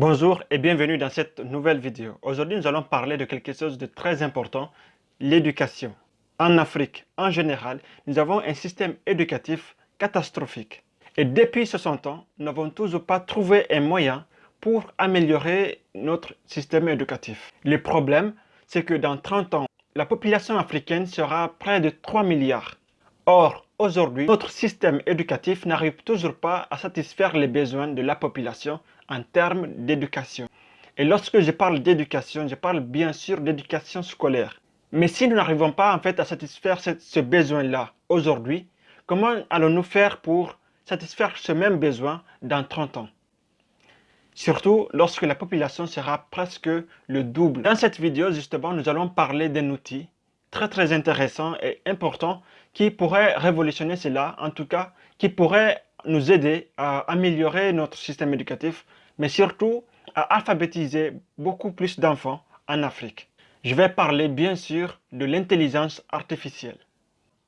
Bonjour et bienvenue dans cette nouvelle vidéo. Aujourd'hui, nous allons parler de quelque chose de très important, l'éducation. En Afrique, en général, nous avons un système éducatif catastrophique. Et depuis 60 ans, nous n'avons toujours pas trouvé un moyen pour améliorer notre système éducatif. Le problème, c'est que dans 30 ans, la population africaine sera près de 3 milliards. Or, aujourd'hui, notre système éducatif n'arrive toujours pas à satisfaire les besoins de la population en termes d'éducation. Et lorsque je parle d'éducation, je parle bien sûr d'éducation scolaire. Mais si nous n'arrivons pas en fait à satisfaire ce, besoin-là aujourd'hui, comment allons-nous faire pour satisfaire ce même besoin dans 30 ans? Surtout lorsque la population sera presque le double. Dans cette vidéo, justement, nous allons parler d'un outil très très intéressant et important qui pourrait révolutionner cela, en tout cas, qui pourrait nous aider à améliorer notre système éducatif, mais surtout à alphabétiser beaucoup plus d'enfants en Afrique. Je vais parler bien sûr de l'intelligence artificielle.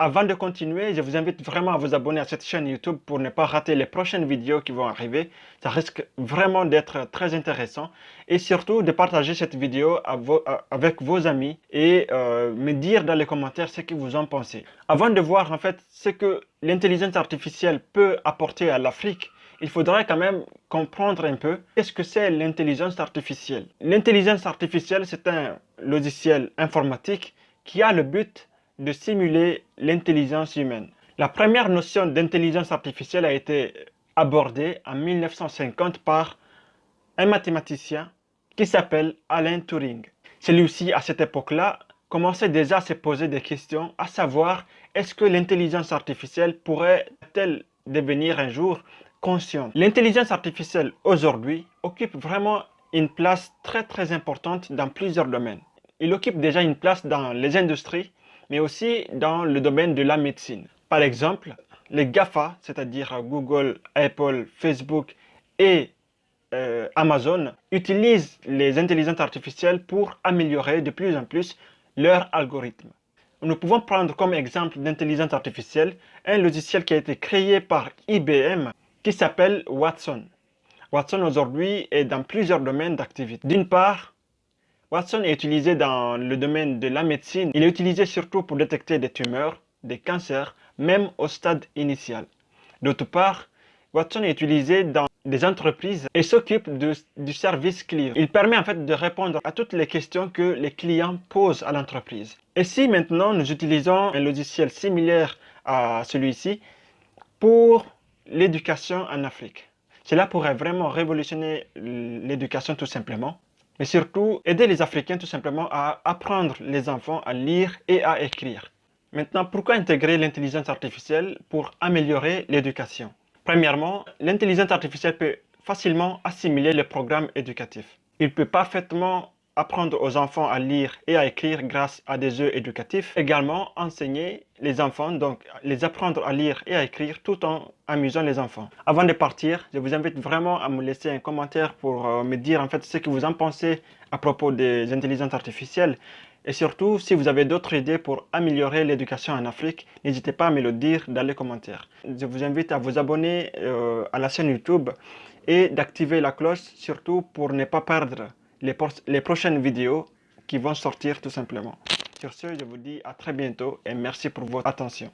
Avant de continuer, je vous invite vraiment à vous abonner à cette chaîne YouTube pour ne pas rater les prochaines vidéos qui vont arriver. Ça risque vraiment d'être très intéressant. Et surtout de partager cette vidéo avec vos amis et euh, me dire dans les commentaires ce que vous en pensez. Avant de voir en fait ce que l'intelligence artificielle peut apporter à l'Afrique, il faudrait quand même comprendre un peu qu'est-ce que c'est l'intelligence artificielle. L'intelligence artificielle, c'est un logiciel informatique qui a le but de simuler l'intelligence humaine. La première notion d'intelligence artificielle a été abordée en 1950 par un mathématicien qui s'appelle Alan Turing. Celui-ci, à cette époque-là, commençait déjà à se poser des questions, à savoir est-ce que l'intelligence artificielle pourrait-elle devenir un jour consciente? L'intelligence artificielle aujourd'hui occupe vraiment une place très très importante dans plusieurs domaines. Il occupe déjà une place dans les industries, mais aussi dans le domaine de la médecine. Par exemple, les GAFA, c'est-à-dire Google, Apple, Facebook et euh, Amazon, utilisent les intelligences artificielles pour améliorer de plus en plus leurs algorithmes. Nous pouvons prendre comme exemple d'intelligence artificielle un logiciel qui a été créé par IBM qui s'appelle Watson. Watson aujourd'hui est dans plusieurs domaines d'activité. D'une part, Watson est utilisé dans le domaine de la médecine. Il est utilisé surtout pour détecter des tumeurs, des cancers, même au stade initial. D'autre part, Watson est utilisé dans des entreprises et s'occupe du service client. Il permet en fait de répondre à toutes les questions que les clients posent à l'entreprise. Et si maintenant nous utilisons un logiciel similaire à celui-ci pour l'éducation en Afrique, cela pourrait vraiment révolutionner l'éducation tout simplement mais surtout aider les Africains tout simplement à apprendre les enfants à lire et à écrire. Maintenant, pourquoi intégrer l'intelligence artificielle pour améliorer l'éducation? Premièrement, l'intelligence artificielle peut facilement assimiler les programmes éducatifs. Il peut parfaitement apprendre aux enfants à lire et à écrire grâce à des jeux éducatifs. Également, enseigner les enfants, donc les apprendre à lire et à écrire tout en amusant les enfants. Avant de partir, je vous invite vraiment à me laisser un commentaire pour euh, me dire en fait ce que vous en pensez à propos des intelligences artificielles. Et surtout, si vous avez d'autres idées pour améliorer l'éducation en Afrique, n'hésitez pas à me le dire dans les commentaires. Je vous invite à vous abonner euh, à la chaîne YouTube et d'activer la cloche, surtout pour ne pas perdre les, prochaines vidéos qui vont sortir tout simplement. Sur ce, je vous dis à très bientôt et merci pour votre attention.